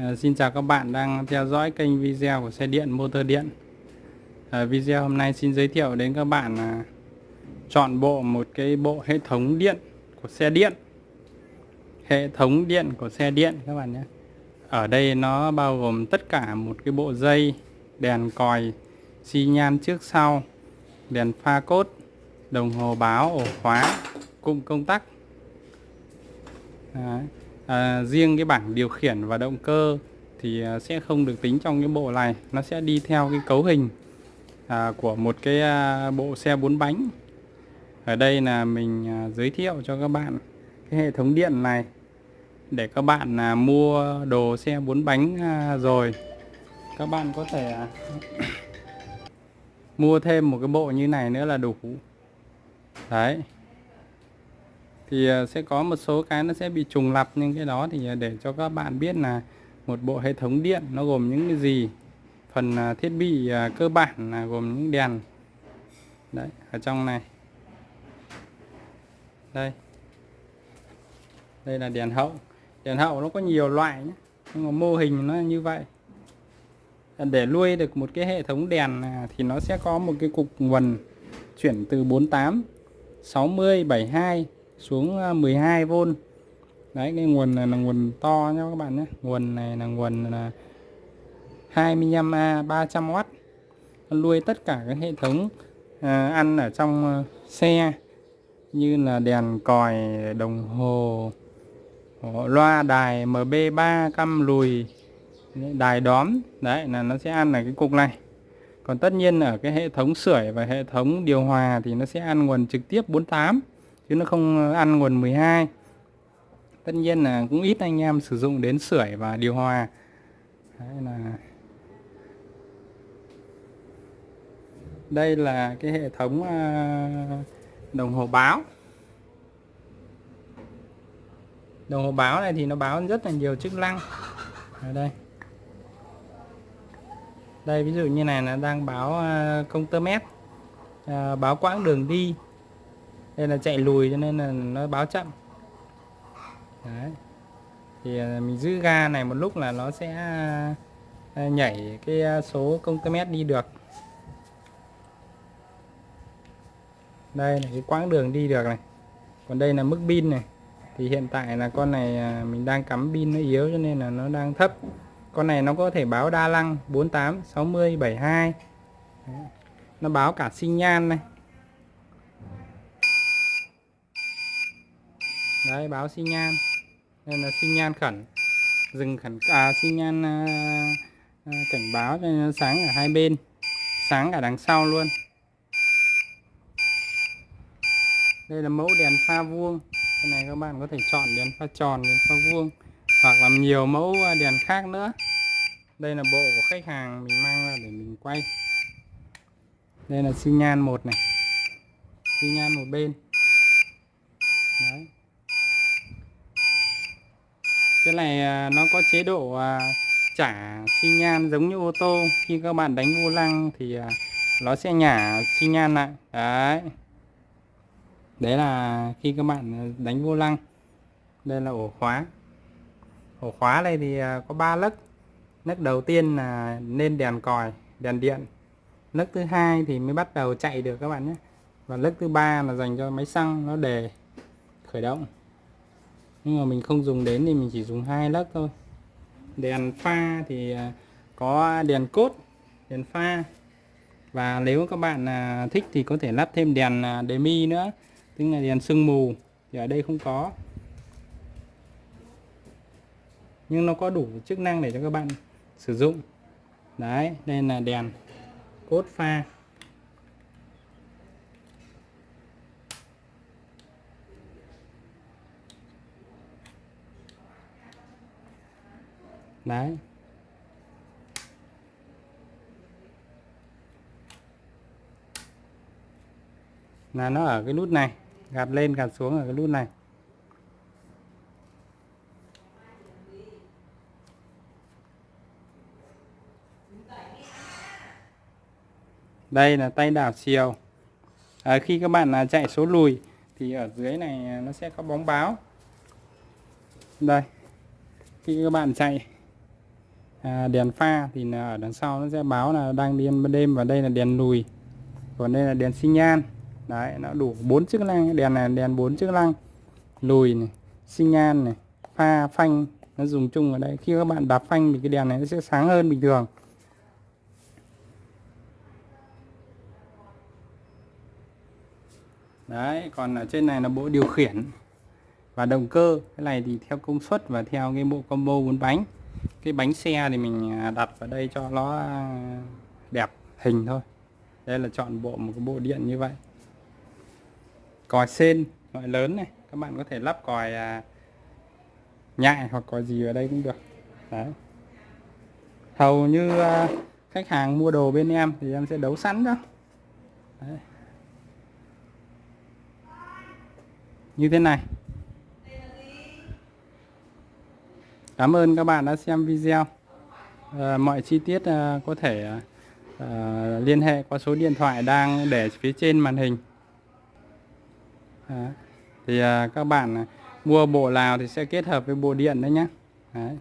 À, xin chào các bạn đang theo dõi kênh video của xe điện motor điện. À, video hôm nay xin giới thiệu đến các bạn là chọn bộ một cái bộ hệ thống điện của xe điện. Hệ thống điện của xe điện các bạn nhé. Ở đây nó bao gồm tất cả một cái bộ dây đèn còi xi nhan trước sau đèn pha cốt đồng hồ báo ổ khóa cụm công tắc. Đấy à, riêng cái bảng điều khiển và động cơ thì à, sẽ không được tính trong cái bộ này. Nó sẽ đi theo cái cấu hình à, của một cái à, bộ xe bốn bánh. Ở đây là mình à, giới thiệu cho các bạn cái hệ thống điện này để các bạn à, mua đồ xe bốn bánh à, rồi. Các bạn có thể à, mua thêm một cái bộ như này nữa là đủ. Đấy thì ờ, sẽ có một số cái nó sẽ bị trùng lặp nhưng cái đó thì ờ, để cho các bạn biết là một bộ hệ thống điện nó gồm những cái gì. Phần ờ, thiết bị cơ bản là gồm những đèn. Đấy, ở trong này. Đây. Đây là đèn hậu. Đèn hậu nó có nhiều loại nhé nhưng mà mô hình nó như vậy. Để nuôi được một cái hệ thống đèn à, thì nó sẽ có một cái cục nguồn chuyển từ 48 60 72 xuống à, 12V đấy cái nguồn này là nguồn to nha các bạn nhé. Nguồn này là nguồn là 25A 300W nuôi tất cả các hệ thống à, ăn ở trong à, xe như là đèn còi đồng hồ loa đài MB3 căm lùi đài đóm. Đấy là nó sẽ ăn ở cái cục này. Còn tất nhiên ở cái hệ thống sưởi và hệ thống điều hòa thì nó sẽ ăn nguồn trực tiếp 48 chứ nó không ăn nguồn 12 tất nhiên là cũng ít anh em sử dụng đến sưởi và điều hòa. Đấy là đây là cái hệ thống à, đồng hồ báo. Đồng hồ báo này thì nó báo rất là nhiều chức năng. Ở đây. Đây ví dụ như này là đang báo à, công tơ mét à, báo quãng đường đi đây là chạy lùi cho nên là nó báo chậm. Đấy. thì à, mình giữ ga này một lúc là nó sẽ à, nhảy cái à, số công tơ mét đi được. Đây là cái quãng đường đi được này. Còn đây là mức pin này. Thì hiện tại là con này mình đang cắm pin nó yếu cho nên là nó đang thấp. Con này nó có thể báo đa năng 48 60 72 Đấy. nó báo cả sinh nhan này. Đấy báo xi nhan. Nên là xi nhan khẩn dừng khẩn à xi nhan à, à, cảnh báo cho nó sáng ở hai bên sáng cả đằng sau luôn. Đây là mẫu đèn pha vuông. Cái này các bạn có thể chọn đèn pha tròn đèn pha vuông hoặc là nhiều mẫu à, đèn khác nữa. Đây là bộ của khách hàng mình mang ra để mình quay. Đây là xi nhan một này. Xi nhan một bên. Đấy cái này à, nó có chế độ à, trả xi nhan giống như ô tô. Khi các bạn đánh vô lăng thì à, nó sẽ nhả xi nhan lại. Đấy. Đấy là khi các bạn đánh vô lăng. Đây là ổ khóa. Ổ khóa này thì có 3 lấc lớp đầu tiên là nên đèn còi, đèn điện. Lớp thứ hai thì mới bắt đầu chạy được các bạn nhé. Và lớp thứ ba là dành cho máy xăng, nó đề khởi động nhưng mà mình không dùng đến thì mình chỉ dùng hai lớp thôi. Đèn pha thì à, có đèn cốt, đèn pha. Và nếu các bạn à, thích thì có thể lắp thêm đèn à, demi nữa. Tức là đèn sương mù thì ở đây không có. Nhưng nó có đủ chức năng để cho các bạn sử dụng. Đấy, đây là đèn cốt pha. Đấy. Là nó ở cái nút này gạt lên gạt xuống ở cái nút này. Đây là tay đảo chiều. À, khi các bạn à, chạy số lùi thì ở dưới này à, nó sẽ có bóng báo. Đây khi các bạn chạy à, đèn pha thì là ở đằng sau nó sẽ báo là đang đi ban đêm và đây là đèn lùi. Còn đây là đèn xi nhan. Đấy nó đủ bốn chức năng. Đèn này đèn bốn chức năng. Lùi này xi nhan này pha phanh. Nó dùng chung ở đây. Khi các bạn đạp phanh thì cái đèn này nó sẽ sáng hơn bình thường. Đấy còn ở trên này là bộ điều khiển và động cơ. Cái này thì theo công suất và theo cái bộ combo bốn bánh cái bánh xe thì mình à, đặt vào đây cho nó à, đẹp hình thôi. Đây là chọn bộ một cái bộ điện như vậy. Còi sên loại lớn này các bạn có thể lắp còi à, nhại hoặc còi gì ở đây cũng được. Đấy. Hầu như à, khách hàng mua đồ bên em thì em sẽ đấu sẵn đó. Đấy. như thế này. Cảm ơn các bạn đã xem video. À, mọi chi tiết à, có thể à, liên hệ qua số điện thoại đang để phía trên màn hình. À, thì à, các bạn mua bộ nào thì sẽ kết hợp với bộ điện đấy nhé đấy.